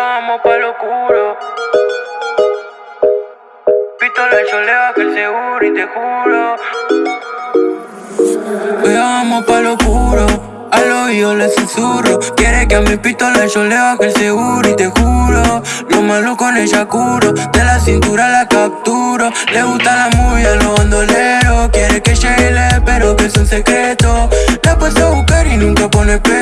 vamos pa' lo oscuro. Pistola cholea que el seguro y te juro. Hoy pa' lo oscuro. Al oído le susurro Quiere que a mi pistola yo le baje el seguro Y te juro, lo malo con ella curo De la cintura la capturo Le gusta la muy a los bandoleros Quiere que llegue pero que es un secreto La paso a buscar y nunca pone pero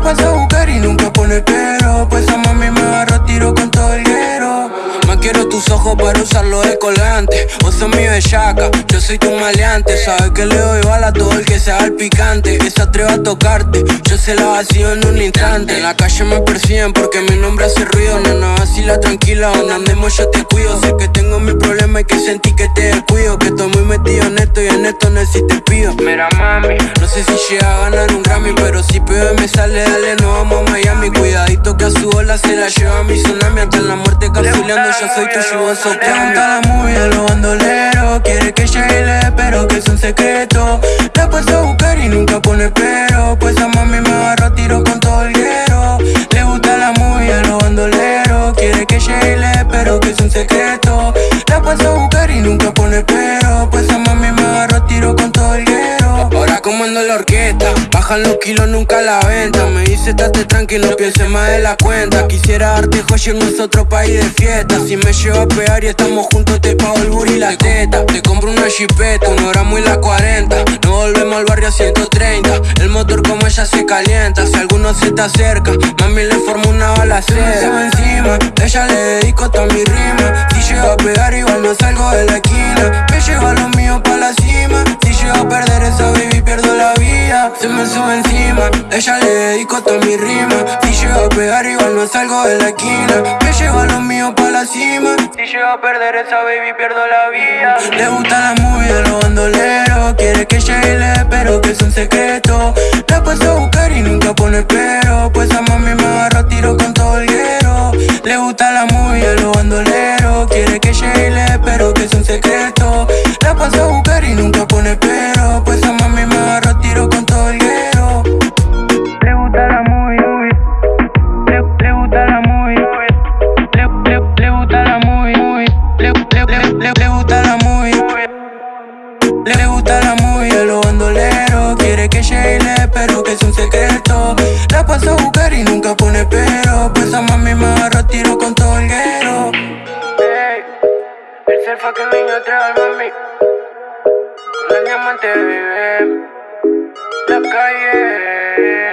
La paso a buscar y nunca pone pero Pues a mami me agarra tiro con todo el guero quiero tus ojos para usarlo de colgante Vos sos mi bellaca, yo soy tu maleante. Sabes que le doy bala a todo el que sea el picante. Que se atreva a tocarte, yo se la vacío en un instante. En la calle me persiguen porque mi nombre hace ruido. Nana, la tranquila, donde andemos yo te cuido. Sé que tengo mi problema y que sentí que te descuido. Que estoy muy metido en esto y en esto pido Mira mami, no sé si llega a ganar un Grammy Pero si pibe me sale, dale, no vamos a Miami. Cuidadito que a su ola se la lleva mi tsunami. Hasta la muerte capsuleando, yo soy tu yugoso Pregunta la movie de los bandoleros Quiere que llegue pero que es un secreto. La paso a buscar y nunca pone pero Pues a mami me agarra tiro con todo el guero Le gusta la movie de los bandoleros Quiere que llegue pero que es un secreto. La paso a buscar y nunca pone pero Pues a mami me agarra tiro con la orquesta. Bajan los kilos, nunca la venta. Me dice, estate tranquilo, piense más de la cuenta. Quisiera darte joya en nuestro país de fiesta. Si me llevo a pegar y estamos juntos te pago el buri y la teta. Te compro una chipeta, una hora muy la 40 No volvemos al barrio a 130 El motor como ella se calienta. Si alguno se te acerca, mami le formo una bala Se encima, ella le dedico toda mi rima. Si llego a pegar igual no salgo de la esquina. Me llevo Se me sube encima, ella le dedico toda mi rima. Si llego a pegar igual no salgo de la esquina. Me llevo a los míos pa' la cima. Si llego a perder esa baby pierdo la vida. Le gusta la movie de los bandoleros Quiere que llegue pero que es un secreto. La paso a buscar y nunca pone pero. Pues a mami me agarra tiro con todo el guero Le gusta la movie de los bandoleros Quiere que llegue pero que es un secreto. La paso a buscar y nunca pone pero pero Pues a mami me agarra tiro con todo el guero. Hey, el selfa que niño trae mami. Con el diamante vive La calle